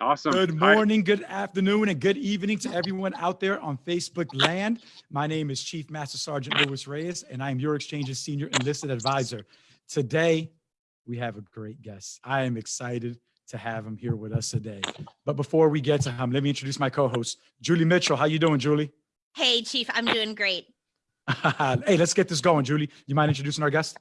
Awesome. Good Hi. morning, good afternoon, and good evening to everyone out there on Facebook land. My name is Chief Master Sergeant Louis Reyes, and I am your Exchange's Senior Enlisted Advisor. Today, we have a great guest. I am excited to have him here with us today. But before we get to him, let me introduce my co-host, Julie Mitchell. How you doing, Julie? Hey, Chief, I'm doing great. hey, let's get this going, Julie. You mind introducing our guest?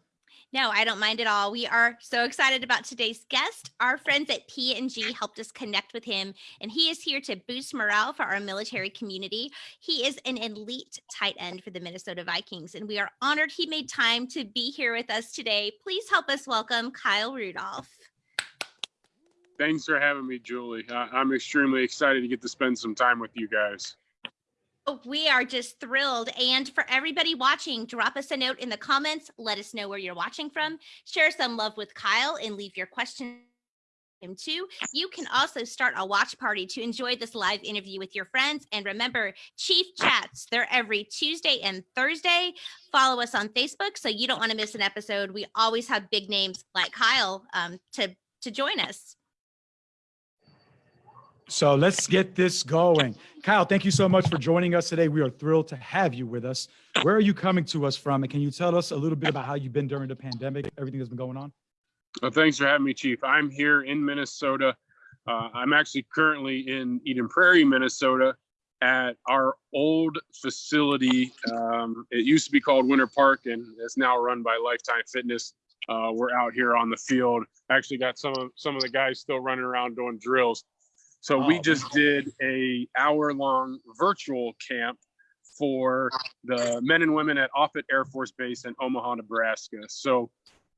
No, I don't mind at all. We are so excited about today's guest. Our friends at P&G helped us connect with him, and he is here to boost morale for our military community. He is an elite tight end for the Minnesota Vikings, and we are honored he made time to be here with us today. Please help us welcome Kyle Rudolph. Thanks for having me, Julie. I'm extremely excited to get to spend some time with you guys. We are just thrilled. And for everybody watching, drop us a note in the comments. Let us know where you're watching from. Share some love with Kyle and leave your question him too. You can also start a watch party to enjoy this live interview with your friends. And remember, Chief Chats, they're every Tuesday and Thursday. Follow us on Facebook so you don't want to miss an episode. We always have big names like Kyle um, to, to join us. So let's get this going. Kyle, thank you so much for joining us today. We are thrilled to have you with us. Where are you coming to us from? And can you tell us a little bit about how you've been during the pandemic, everything that's been going on? Well, thanks for having me, Chief. I'm here in Minnesota. Uh, I'm actually currently in Eden Prairie, Minnesota, at our old facility. Um, it used to be called Winter Park, and it's now run by Lifetime Fitness. Uh, we're out here on the field. Actually, got some of some of the guys still running around doing drills. So we Oh. just did a hour long virtual camp for the men and women at Offutt Air Force Base in Omaha, Nebraska. So,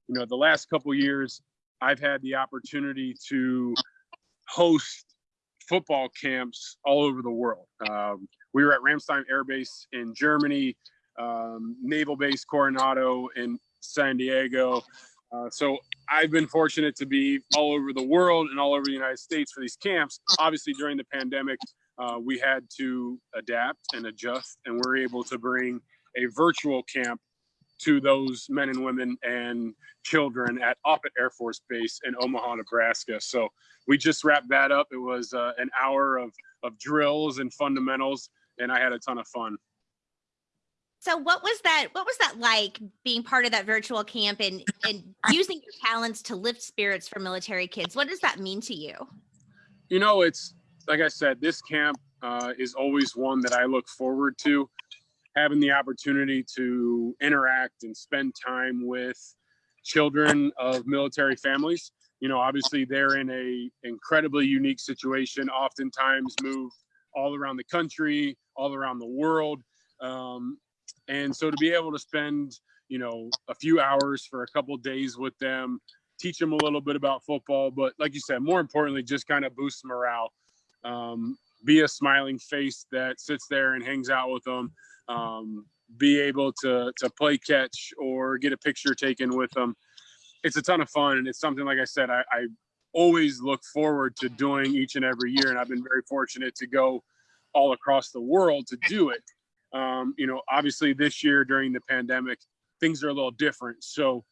you know, the last couple years, I've had the opportunity to host football camps all over the world. Um, we were at Ramstein Air Base in Germany, um, Naval Base Coronado in San Diego. Uh, so I've been fortunate to be all over the world and all over the United States for these camps. Obviously, during the pandemic, uh, we had to adapt and adjust, and we're able to bring a virtual camp to those men and women and children at Offutt Air Force Base in Omaha, Nebraska. So we just wrapped that up. It was uh, an hour of of drills and fundamentals, and I had a ton of fun. So what was that? What was that like being part of that virtual camp and, and using your talents to lift spirits for military kids? What does that mean to you? You know, it's like I said, this camp uh, is always one that I look forward to. Having the opportunity to interact and spend time with children of military families. You know, obviously they're in a incredibly unique situation. Oftentimes move all around the country, all around the world, um, and so to be able to spend, you know, a few hours for a couple days with them, teach them a little bit about football, but like you said, more importantly, just kind of boost morale. Um, be a smiling face that sits there and hangs out with them. Um, be able to to play catch or get a picture taken with them. It's a ton of fun, and it's something like I said, I, I always look forward to doing each and every year, and I've been very fortunate to go all across the world to do it. Um, you know, obviously this year during the pandemic, things are a little different. So,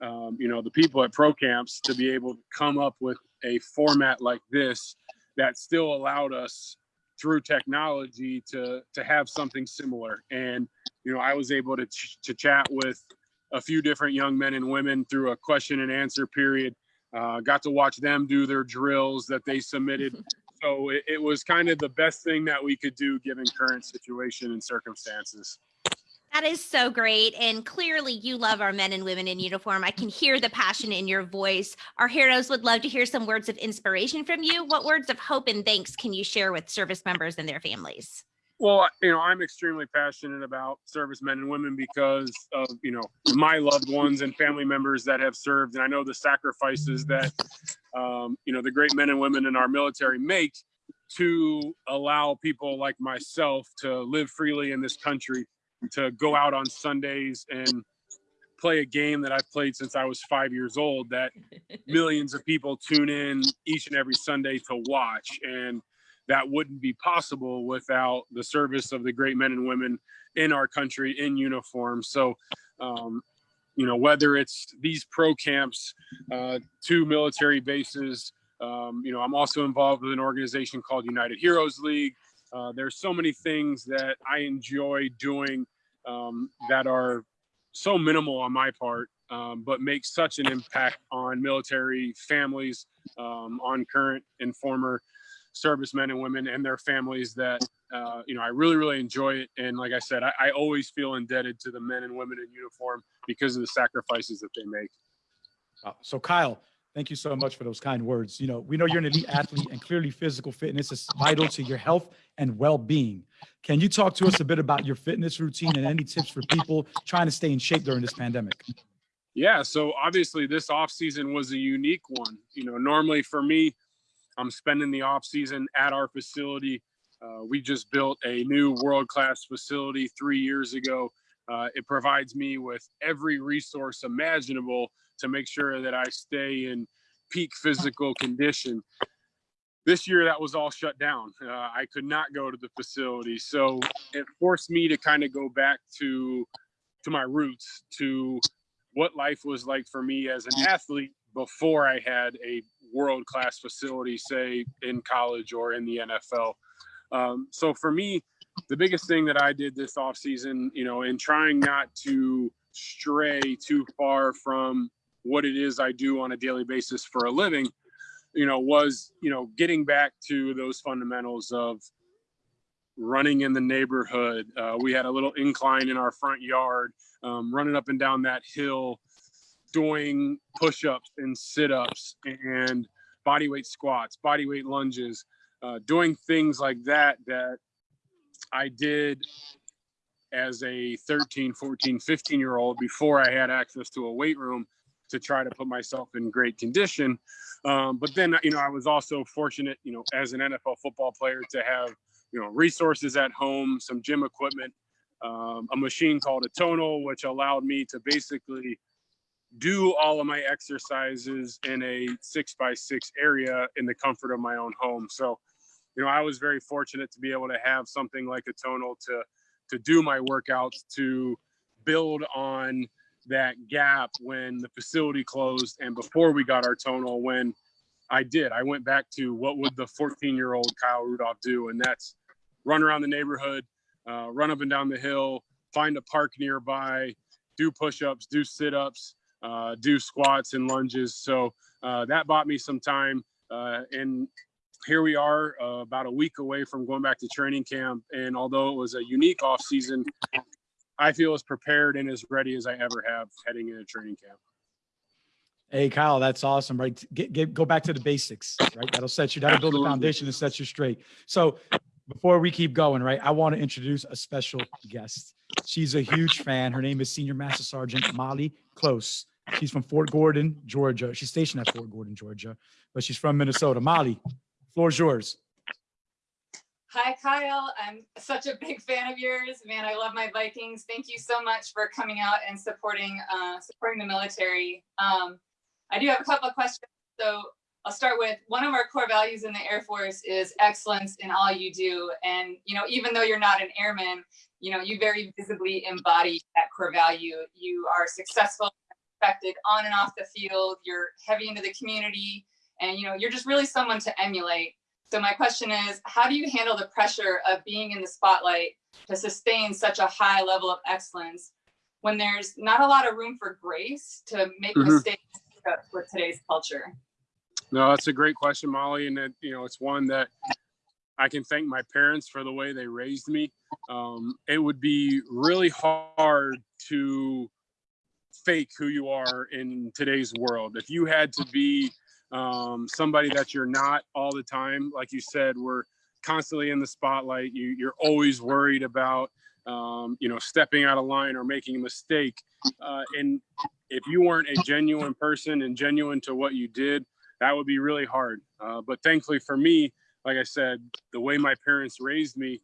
um, you know, the people at ProCamps to be able to come up with a format like this that still allowed us through technology to to have something similar. And you know, I was able to ch- to chat with a few different young men and women through a question and answer period. Uh, got to watch them do their drills that they submitted. So it, it was kind of the best thing that we could do given current situation and circumstances. That is so great. And clearly you love our men and women in uniform. I can hear the passion in your voice. Our heroes would love to hear some words of inspiration from you. What words of hope and thanks can you share with service members and their families? Well, you know, I'm extremely passionate about servicemen and women because of, you know, my loved ones and family members that have served. And I know the sacrifices that, um, you know, the great men and women in our military make to allow people like myself to live freely in this country, to go out on Sundays and play a game that I've played since I was five years old that millions of people tune in each and every Sunday to watch. And that wouldn't be possible without the service of the great men and women in our country in uniform. So, um, you know, whether it's these pro camps, uh, two military bases, Um, you know, I'm also involved with an organization called United Heroes League. Uh, there's so many things that I enjoy doing um, that are so minimal on my part, um, but make such an impact on military families, um, on current and former servicemen and women and their families that uh, you know I really really enjoy it. And like I said, I, I always feel indebted to the men and women in uniform because of the sacrifices that they make. Uh, So Kyle, thank you so much for those kind words. You know, we know you're an elite athlete and clearly physical fitness is vital to your health and well-being. Can you talk to us a bit about your fitness routine and any tips for people trying to stay in shape during this pandemic? Yeah, so obviously this off season was a unique one. You know, normally for me, I'm spending the off season at our facility. Uh, we just built a new world class facility three years ago. Uh, it provides me with every resource imaginable to make sure that I stay in peak physical condition. This year, that was all shut down. Uh, I could not go to the facility, so it forced me to kind of go back to to my roots, to what life was like for me as an athlete before I had a world class facility, say in college or in the NFL. Um, so for me, the biggest thing that I did this off season, you know, in trying not to stray too far from what it is I do on a daily basis for a living, you know, was, you know, getting back to those fundamentals of running in the neighborhood. Uh, we had a little incline in our front yard, um, running up and down that hill, doing push ups and sit ups and body weight squats, body weight lunges, uh, doing things like that that I did as a 13, 14, 15 year old before I had access to a weight room to try to put myself in great condition. Um, but then, you know, I was also fortunate, you know, as an NFL football player to have, you know, resources at home, some gym equipment, um, a machine called a tonal, which allowed me to basically do all of my exercises in a six by six area in the comfort of my own home. So, you know, I was very fortunate to be able to have something like a tonal to to do my workouts to build on that gap when the facility closed and before we got our tonal when I did. I went back to what would the 14 year old Kyle Rudolph do? And that's run around the neighborhood, uh, run up and down the hill, find a park nearby, do push ups, do sit ups, uh, do squats and lunges. So uh, that bought me some time. Uh, and here we are uh, about a week away from going back to training camp. And although it was a unique off season, I feel as prepared and as ready as I ever have heading into training camp. Hey, Kyle, that's awesome, right? Get, get, go back to the basics, right? That'll set you, that'll build a foundation and set you straight. So before we keep going, right, I want to introduce a special guest. She's a huge fan. Her name is Senior Master Sergeant Molly Close. She's from Fort Gordon, Georgia. She's stationed at Fort Gordon, Georgia, but she's from Minnesota. Molly, floor's yours. Hi, Kyle. I'm such a big fan of yours. Man, I love my Vikings. Thank you so much for coming out and supporting uh, supporting the military. Um, I do have a couple of questions. So I'll start with one of our core values in the Air Force is excellence in all you do. And you know, even though you're not an airman, you know, you very visibly embody that core value. You are successful, respected on and off the field. You're heavy into the community, and you know, you're just really someone to emulate. So my question is, how do you handle the pressure of being in the spotlight to sustain such a high level of excellence when there's not a lot of room for grace to make Mhm. mistakes with today's culture? No, that's a great question, Molly. And it, you know, it's one that I can thank my parents for the way they raised me. Um, it would be really hard to fake who you are in today's world. If you had to be um, somebody that you're not all the time, like you said, we're constantly in the spotlight. You, you're always worried about, um, you know, stepping out of line or making a mistake. Uh, and if you weren't a genuine person and genuine to what you did, that would be really hard. Uh, but thankfully for me, like I said, the way my parents raised me,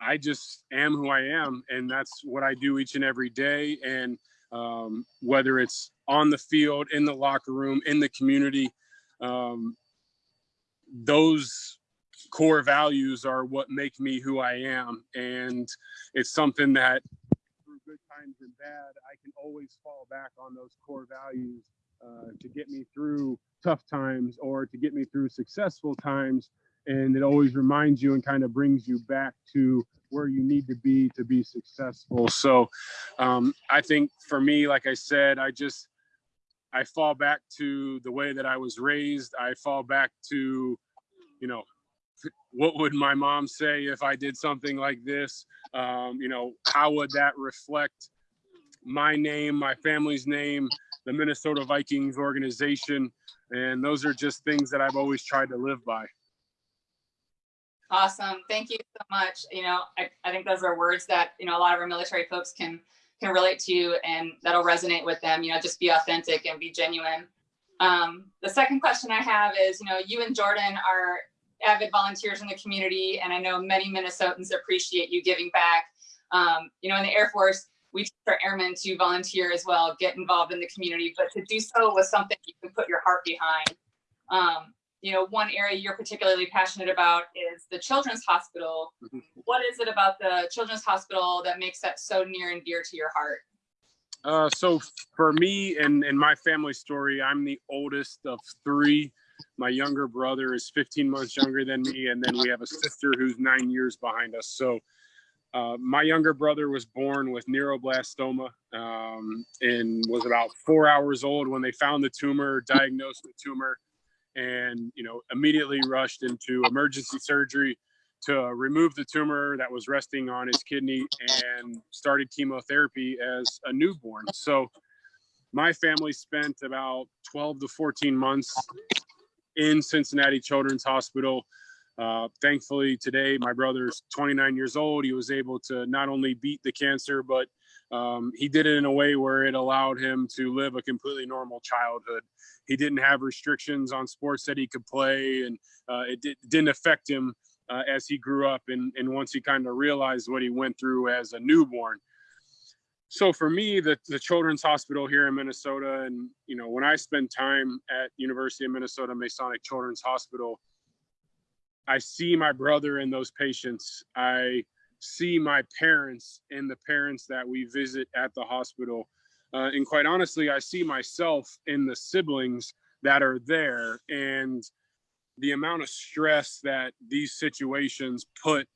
I just am who I am, and that's what I do each and every day. And um, whether it's on the field, in the locker room, in the community, um, those core values are what make me who I am. And it's something that through good times and bad, I can always fall back on those core values uh, to get me through tough times or to get me through successful times. And it always reminds you and kind of brings you back to where you need to be to be successful. So um, I think for me, like I said, I just, I fall back to the way that I was raised. I fall back to, you know, what would my mom say if I did something like this? Um, you know, how would that reflect my name, my family's name, the Minnesota Vikings organization? And those are just things that I've always tried to live by. Awesome. Thank you so much. You know, I, I think those are words that, you know, a lot of our military folks can can relate to and that'll resonate with them, you know, just be authentic and be genuine. Um, the second question I have is, you know, you and Jordan are avid volunteers in the community and I know many Minnesotans appreciate you giving back. Um, you know, in the Air Force, we teach our airmen to volunteer as well, get involved in the community, but to do so with something you can put your heart behind. Um, you know, one area you're particularly passionate about is the Children's Hospital. Mhm. What is it about the Children's Hospital that makes that so near and dear to your heart? Uh, so for me and, and my family story, I'm the oldest of three. My younger brother is 15 months younger than me, and then we have a sister who's nine years behind us. So uh, my younger brother was born with neuroblastoma um, and was about four hours old when they found the tumor, diagnosed the tumor, and you know immediately rushed into emergency surgery to remove the tumor that was resting on his kidney and started chemotherapy as a newborn. So my family spent about 12 to 14 months in Cincinnati Children's Hospital. Uh, thankfully, today my brother's 29 years old. He was able to not only beat the cancer, but um, he did it in a way where it allowed him to live a completely normal childhood. He didn't have restrictions on sports that he could play, and uh, it did, didn't affect him uh, as he grew up and, and once he kind of realized what he went through as a newborn. So for me, the, the Children's Hospital here in Minnesota, and you know, when I spend time at University of Minnesota Masonic Children's Hospital, I see my brother in those patients. I see my parents and the parents that we visit at the hospital. Uh, and quite honestly, I see myself in the siblings that are there. And the amount of stress that these situations put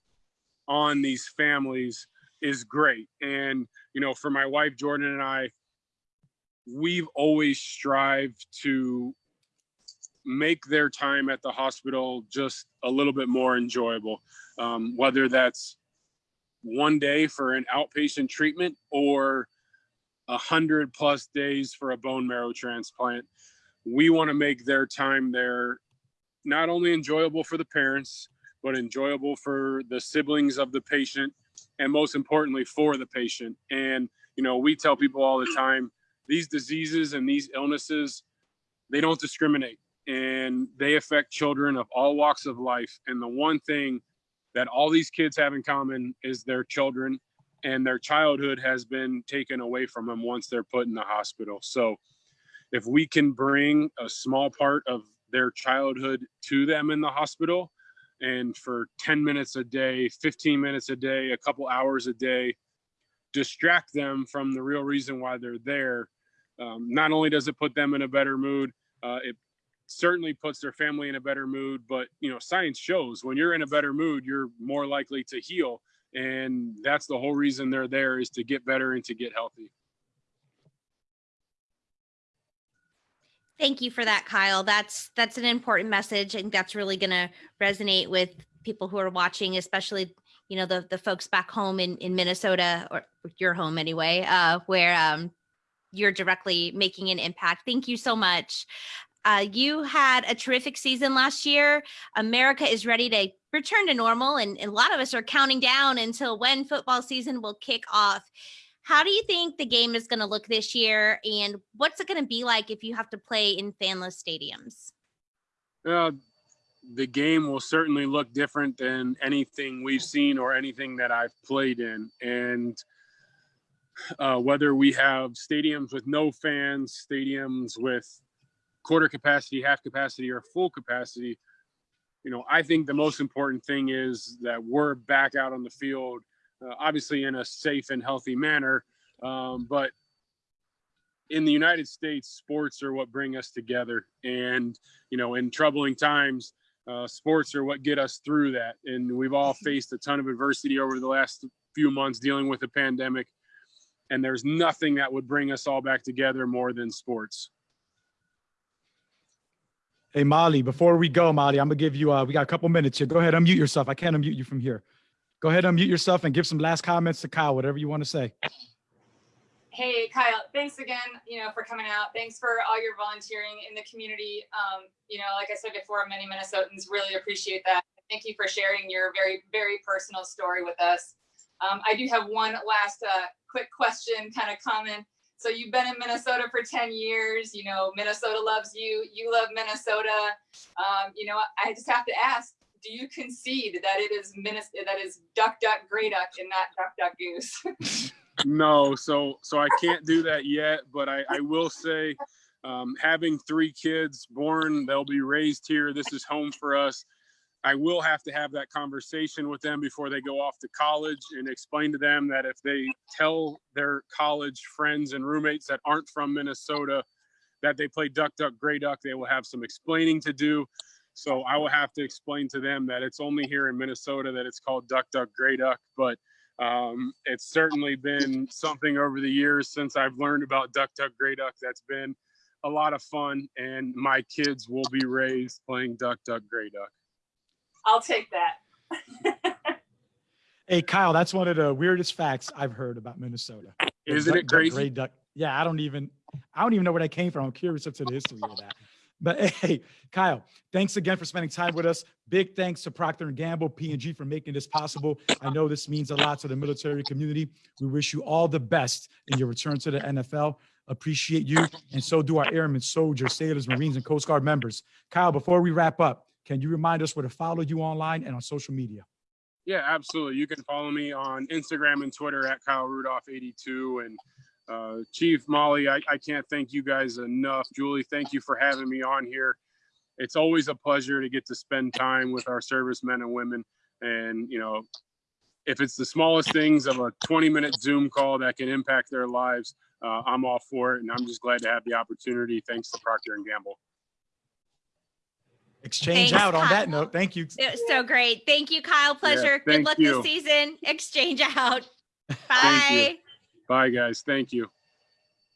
on these families is great. And, you know, for my wife, Jordan, and I, we've always strived to make their time at the hospital just a little bit more enjoyable. Um, whether that's one day for an outpatient treatment or a hundred plus days for a bone marrow transplant. We want to make their time there not only enjoyable for the parents, but enjoyable for the siblings of the patient, and most importantly, for the patient. And, you know, we tell people all the time these diseases and these illnesses, they don't discriminate and they affect children of all walks of life. And the one thing that all these kids have in common is their children and their childhood has been taken away from them once they're put in the hospital. So if we can bring a small part of their childhood to them in the hospital and for 10 minutes a day 15 minutes a day a couple hours a day distract them from the real reason why they're there um, not only does it put them in a better mood uh, it certainly puts their family in a better mood but you know science shows when you're in a better mood you're more likely to heal and that's the whole reason they're there is to get better and to get healthy Thank you for that, Kyle. That's that's an important message. and that's really going to resonate with people who are watching, especially you know the the folks back home in in Minnesota or your home anyway, uh, where um, you're directly making an impact. Thank you so much. Uh, you had a terrific season last year. America is ready to return to normal, and, and a lot of us are counting down until when football season will kick off. How do you think the game is going to look this year, and what's it going to be like if you have to play in fanless stadiums? Uh, the game will certainly look different than anything we've seen or anything that I've played in. And uh, whether we have stadiums with no fans, stadiums with quarter capacity, half capacity, or full capacity, you know, I think the most important thing is that we're back out on the field, uh, obviously in a safe and healthy manner. Um, but in the United States, sports are what bring us together. And, you know, in troubling times, uh, sports are what get us through that. And we've all faced a ton of adversity over the last few months dealing with the pandemic. And there's nothing that would bring us all back together more than sports. Hey, Molly, before we go, Molly, I'm gonna give you, uh, we got a couple minutes here. Go ahead, unmute yourself. I can't unmute you from here. Go ahead, unmute yourself and give some last comments to Kyle, whatever you want to say. Hey, Kyle, thanks again, you know, for coming out. Thanks for all your volunteering in the community. Um, you know, like I said before, many Minnesotans really appreciate that. Thank you for sharing your very, very personal story with us. Um, I do have one last uh, quick question, kind of comment. So you've been in Minnesota for 10 years, you know, Minnesota loves you, you love Minnesota. Um, you know, I just have to ask, do you concede that it is Minnes- that is duck, duck, gray duck and not duck, duck, goose? No, so so I can't do that yet, but I, I will say, um, having three kids born, they'll be raised here. This is home for us. I will have to have that conversation with them before they go off to college and explain to them that if they tell their college friends and roommates that aren't from Minnesota that they play duck, duck, gray duck, they will have some explaining to do. So I will have to explain to them that it's only here in Minnesota that it's called duck, duck, gray duck, but um, it's certainly been something over the years since I've learned about Duck Duck Gray Duck. That's been a lot of fun, and my kids will be raised playing Duck Duck Gray Duck. I'll take that. Hey, Kyle, that's one of the weirdest facts I've heard about Minnesota. Isn't duck, it duck, crazy? gray duck. Yeah, I don't even, I don't even know where that came from. I'm curious up to the history of that. But hey, Kyle, thanks again for spending time with us. Big thanks to Procter and Gamble, P&G for making this possible. I know this means a lot to the military community. We wish you all the best in your return to the NFL. Appreciate you, and so do our airmen, soldiers, sailors, Marines, and Coast Guard members. Kyle, before we wrap up, can you remind us where to follow you online and on social media? Yeah, absolutely. You can follow me on Instagram and Twitter at Kyle Rudolph 82 and uh, Chief Molly. I, I can't thank you guys enough. Julie, thank you for having me on here. It's always a pleasure to get to spend time with our servicemen and women. And, you know, if it's the smallest things of a 20 minute Zoom call that can impact their lives, uh, I'm all for it. And I'm just glad to have the opportunity. Thanks to Procter and Gamble. Exchange Thanks, out on that note. Thank you. It was so great. Thank you, Kyle. Pleasure. Good luck you. this season. Exchange out. Bye. Bye, guys. Thank you.